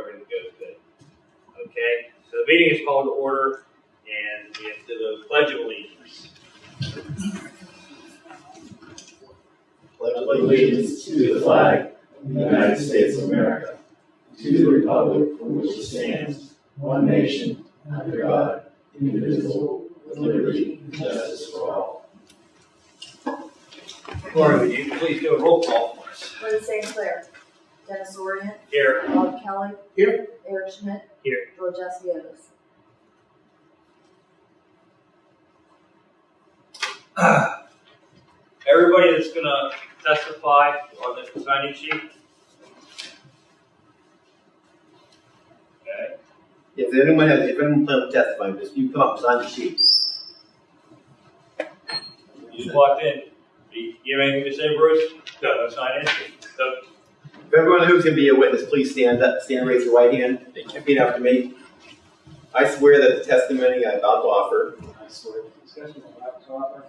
everything goes good. Okay, so the meeting is called to order and we have to do the pledge of allegiance. pledge allegiance to the flag of the United States of America, to the republic for which it stands, one nation, under God, indivisible, with liberty and justice for all. Laura, would you please do a roll call for us? Lynn St. Clair. Dennis Orient. Here. Bob Kelly. Here. Eric Schmidt. Here. George Esvios. Everybody that's gonna testify on the signing sheet. Okay, If anyone has, if anyone plans to testify, just you come up and sign the sheet. you just walked in. You you have anything to say, Bruce? No, that's not it. So, If everyone who's gonna be a witness, please stand up, stand and raise your right hand, repeat after me. I swear that the testimony I'm about to offer I swear the discussion I'm about to offer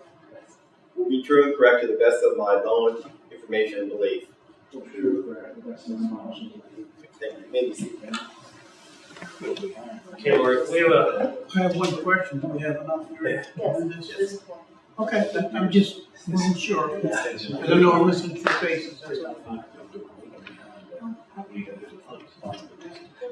will be true and correct to the best of my knowledge, information, and belief. will be true and correct to the best of my knowledge and belief. Thank you. You may be seated. okay, Laura, we have a, I have one question, do we have enough here? Yes. on this? This point. Okay, I- I'm just wasn't sure, because I know I'm listening to faces, that's all.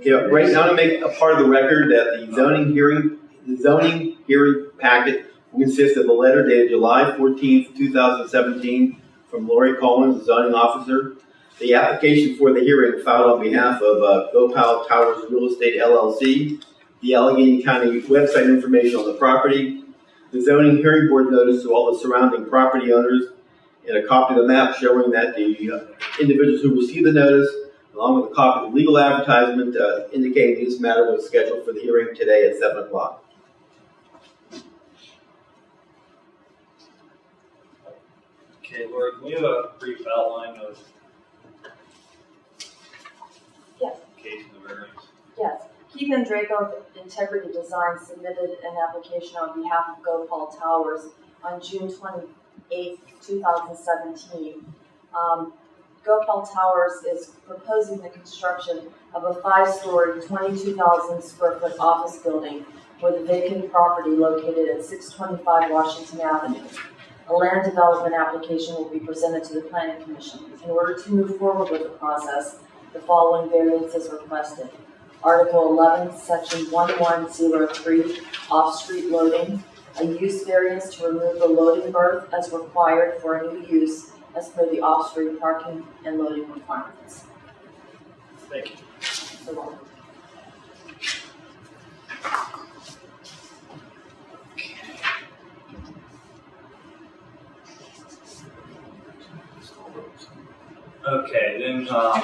Yeah, right now to make a part of the record that the zoning hearing, the zoning hearing packet will consist of a letter dated July fourteenth, two thousand seventeen, from Lori Collins, the zoning officer. The application for the hearing filed on behalf of uh, Gopal Towers Real Estate LLC, the Allegheny County website information on the property, the zoning hearing board notice to all the surrounding property owners, and a copy of the map showing that the uh, individuals who received the notice along with a copy of the legal advertisement uh, indicating this matter was scheduled for the hearing today at seven o'clock. okay, Laura, can we have a brief outline of Yes. case of the variance? Yes. Keith Andraco of Integrity Design submitted an application on behalf of Gopal Towers on June twenty-eighth, two thousand seventeen. Um, Gopal Towers is proposing the construction of a five-story, twenty-two thousand square foot office building with vacant property located at six twenty-five Washington Avenue. A land development application will be presented to the planning commission. In order to move forward with the process, the following variances requested. Article eleven, section one one zero three, off-street loading. A use variance to remove the loading berth as required for a new use as per the off-street parking and loading requirements. Thank you. So, Okay, then, um,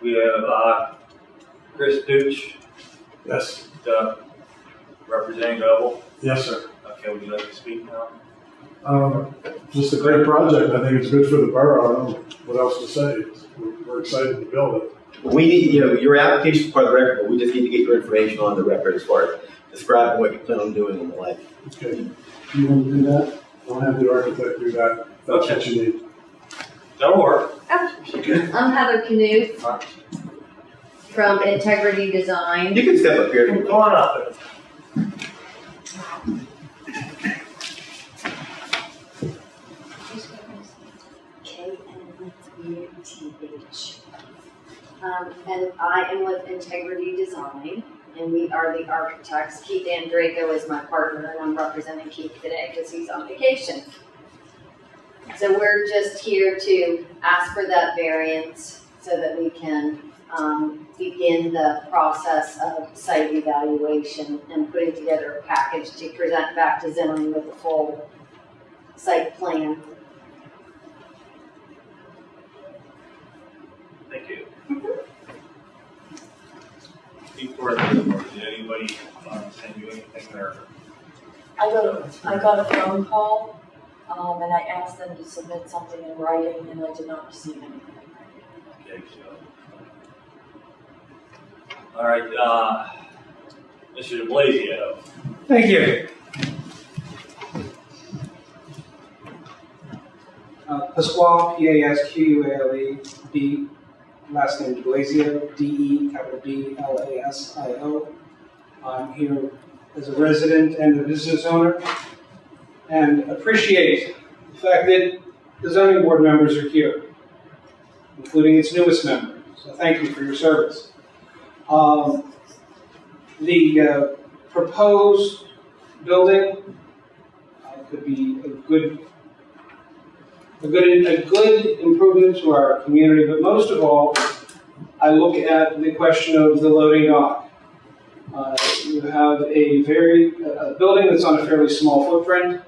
we have, uh, Chris Dooch, Yes, the representing Noble. yes, sir. Okay, would you like to speak now? Um, just a great project. I think it's good for the borough. I don't know what else to say. We're, we're excited to build it. We need, you know, your application is part of the record, but we just need to get your information on the record as far as describing what you plan on doing and the like. Okay. Do you want to do that? I'll have the architect do that. if That's what you need. That'll work. I'm Heather Canute from Integrity Design. You can step up here. Come on up. K Um, and I am with Integrity Design, and we are the architects. Keith Andraco is my partner, and I'm representing Keith today because he's on vacation. So we're just here to ask for that variance so that we can, um, begin the process of site evaluation and putting together a package to present back to zoning with a full site plan. Before, did anybody, um, send you anything there? I got a, I got a phone call, um, and I asked them to submit something in writing, and I did not receive anything. Okay, so. All right, uh, Mr. De Blasio. Thank you. Uh, Pasquale, P A S Q U A L E, B last name De Blasio, D-E, capital D-L-A-S-I-O. I'm here as a resident and a business owner, and appreciate the fact that the zoning board members are here, including its newest member. So thank you for your service. Um, The uh, proposed building uh, could be a good, a good, a good improvement to our community, but most of all, I look at the question of the loading dock. Uh, You have a very, a building that's on a fairly small footprint,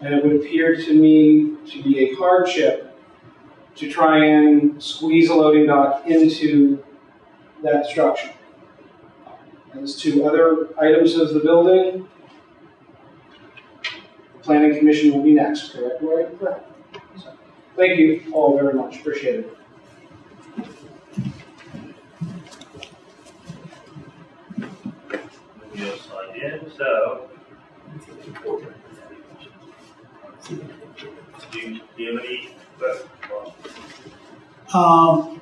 and it would appear to me to be a hardship to try and squeeze a loading dock into that structure. As to other items of the building, the planning commission will be next, correct, Lori? Thank you all very much, appreciate it. So. Um,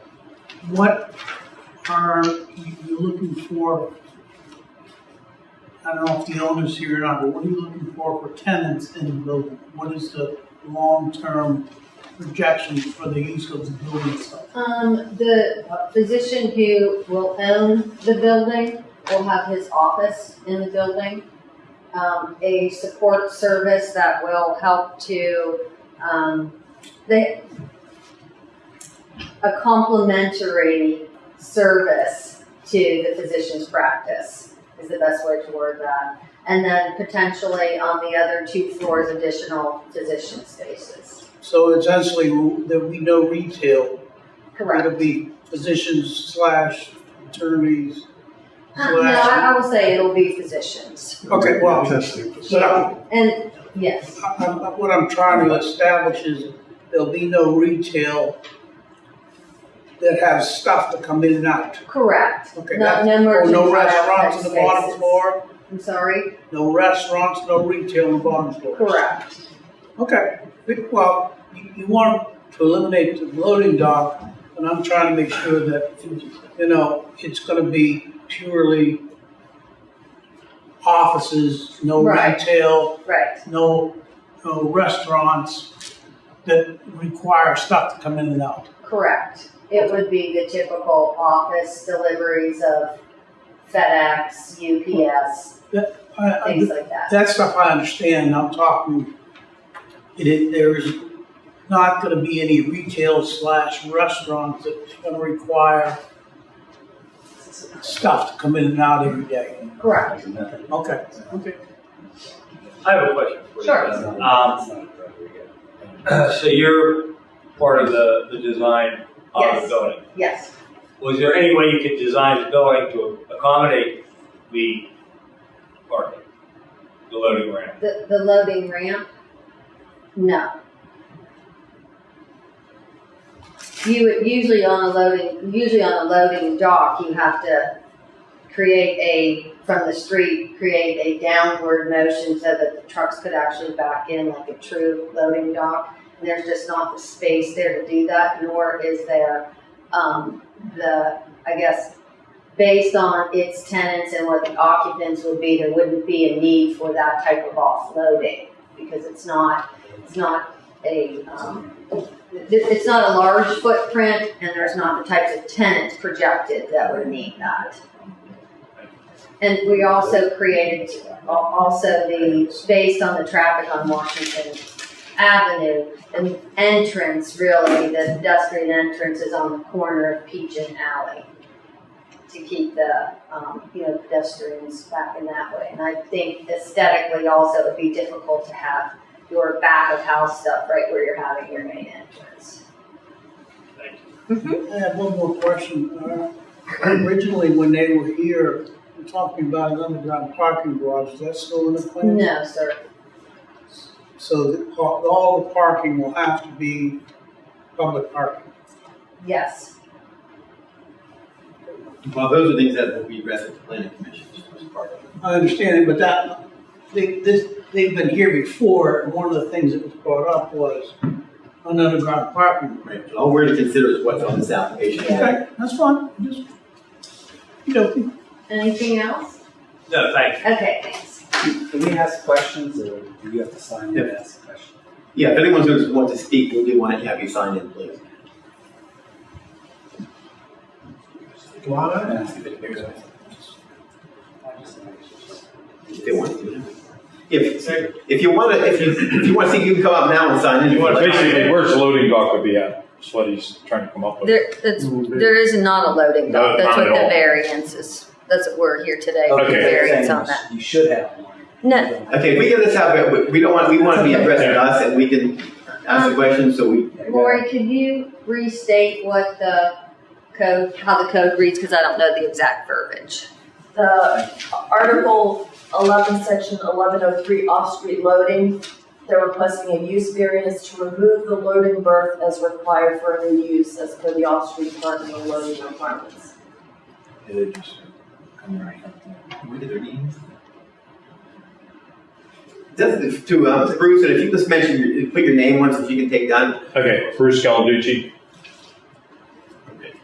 what are you looking for? I don't know if the owner's here or not, but what are you looking for for tenants in the building? What is the long-term projections for the use of the building? Um, the physician who will own the building will have his office in the building. Um, a support service that will help to, um, they, a complementary service to the physician's practice is the best way to word that. And then potentially on the other two floors, additional physician spaces. So essentially, there'll be no retail. Correct. It'll be physicians slash attorneys. Uh, No, I, I will say it'll be physicians. Okay, well, Testing but facility. I'm- And, yes, I- I'm- what I'm trying to establish is there'll be no retail that has stuff to come in and out. correct. Okay, No, that- no Oh, merchant. no restaurants on the bottom spaces. floor, I'm sorry, no restaurants, no retail on the bottom floor. correct. Okay, well, you, you want to eliminate the loading dock, and I'm trying to make sure that, you know, it's gonna be purely offices, no Right. retail, Right, no, no restaurants that require stuff to come in and out. correct. It would be the typical office deliveries of FedEx, UPS, I- I- things like that. That stuff I understand, I'm talking, it, it, there's not gonna be any retail slash restaurants that's gonna require stuff to come in and out every day. Correct. Okay, okay. I have a question for you. Sure. Um, so you're part of the, the design of the Yes. building. Yes, Was there any way you could design the building to accommodate the parking, the loading ramp? the, the loading ramp, no. You would, usually on a loading, usually on a loading dock, you have to create a, from the street, create a downward motion so that the trucks could actually back in like a true loading dock. And there's just not the space there to do that, nor is there, um, the, I guess, based on its tenants and what the occupants would be, there wouldn't be a need for that type of offloading. Because it's not, it's not a, um, it's not a large footprint and there's not the types of tenants projected that would need that. And we also created, also the, based on the traffic on Washington Avenue, the entrance really, the pedestrian entrance is on the corner of Peach and Alley to keep the, um, you know, pedestrians back in that way. And I think aesthetically also it'd be difficult to have your back of house stuff right where you're having your main entrance. Thank you. I have one more question. Uh, Originally, when they were here, we're talking about an underground parking garage, is that still in the plan? No, sir. So that all all the parking will have to be public parking? Yes. Well, those are things that will be addressed at the planning commission, just as part of it. I understand it, but that, they, this, they've been here before, and one of the things that was brought up was, an underground parking. Right. All we're to consider is what's on this application. Okay, that's fine, just, you know, Anything else? No, thank you. Okay, thanks. Can we ask questions or do you have to sign in and ask questions? Yeah, if anyone who wants to speak, we do want to have you sign in, please. If they want to. If, if you want to, if you, if you want to see, you can come up now and sign in. You want if basically, where's the loading dock would be at? That's what he's trying to come up with. There, that's, there is not a loading No, dock, that's what the all. variance is, that's what we're here today, for the Okay. variance on that. You should have one. No, Okay, if we get this out, we- we don't want, we want to be addressed with us and we can ask the um, questions, so we, Lori, could you restate what the code, how the code reads, because I don't know the exact verbiage. The Article eleven, section eleven oh three off-street loading, they're requesting a use variance to remove the loading berth as required for a new use as per the off-street parking and loading requirements. just to, um, Bruce, and if you just mention, your- put your name once, if you can take down, Okay, Bruce Scaladucci.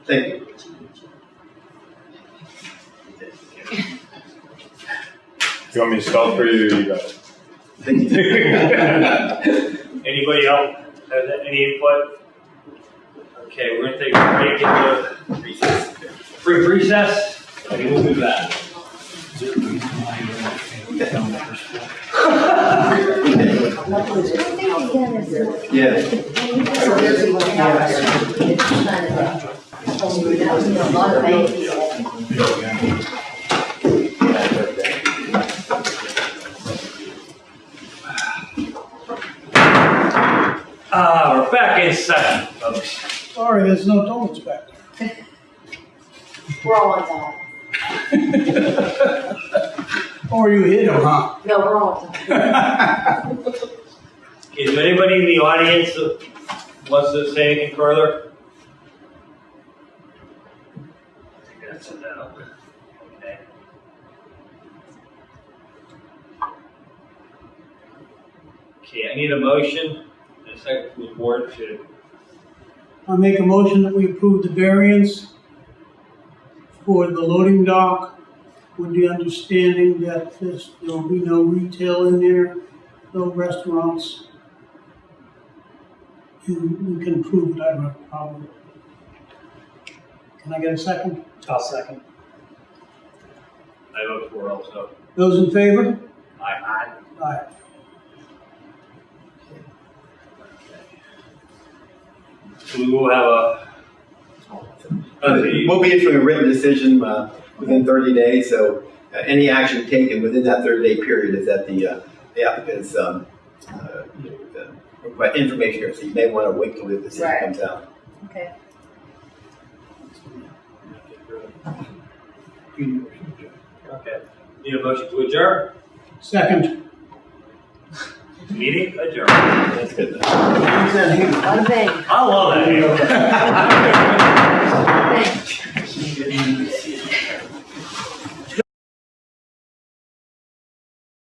thank you. You want me to spell for you or you got it? Anybody else has any input? Okay, we're gonna take a break into brief recess, and we'll do that. Yeah. Ah, we're back in session, folks. sorry, there's no donuts back there. We're all on time. Or you hit them, huh? No, we're all on time. Is there anybody in the audience that wants to say anything further? I think that's it now. Okay. Okay, I need a motion, and a second from the board to, I make a motion that we approve the variance for the loading dock with the understanding that there's, there will be no retail in there, no restaurants. And we can approve that, no problem. Can I get a second? I'll second. I vote for also. Those in favor? Aye. Aye. We will have a. Okay, We'll be issuing a written decision, uh, within thirty days, so, uh, any action taken within that thirty day period is at the, uh, the applicant's, um, uh, request information here, so you may want to wait till the decision Right. comes out. Okay. Okay, need a motion to adjourn, Second. Meeting adjourned. That's good. I love that.